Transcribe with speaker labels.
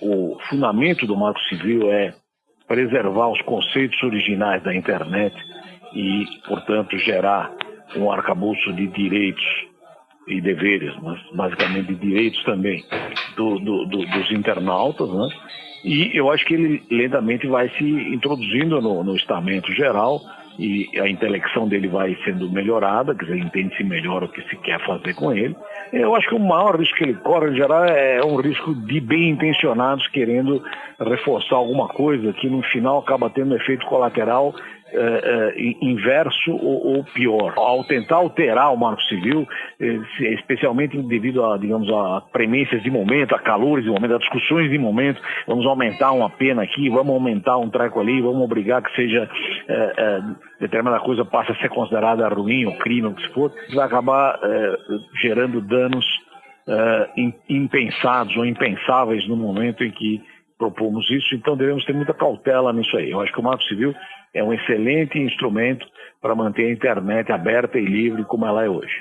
Speaker 1: O fundamento do Marco Civil é preservar os conceitos originais da internet e, portanto, gerar um arcabouço de direitos e deveres, mas basicamente de direitos também do, do, do, dos internautas, né? E eu acho que ele lentamente vai se introduzindo no, no estamento geral e a intelecção dele vai sendo melhorada, quer dizer, entende-se melhor o que se quer fazer com ele. Eu acho que o maior risco que ele corre, em geral, é um risco de bem intencionados querendo reforçar alguma coisa que no final acaba tendo um efeito colateral é, é, inverso ou, ou, pior. Ao tentar alterar o marco civil, é, especialmente devido a, digamos, a premências de momento, a calores de momento, a discussões de momento, vamos aumentar uma pena aqui, vamos aumentar um treco ali, vamos obrigar que seja determinada coisa passe a ser considerada ruim ou crime, o que se for, vai acabar gerando danos impensados ou impensáveis no momento em que propomos isso, então devemos ter muita cautela nisso aí. Eu acho que o Marco Civil é um excelente instrumento para manter a internet aberta e livre como ela é hoje.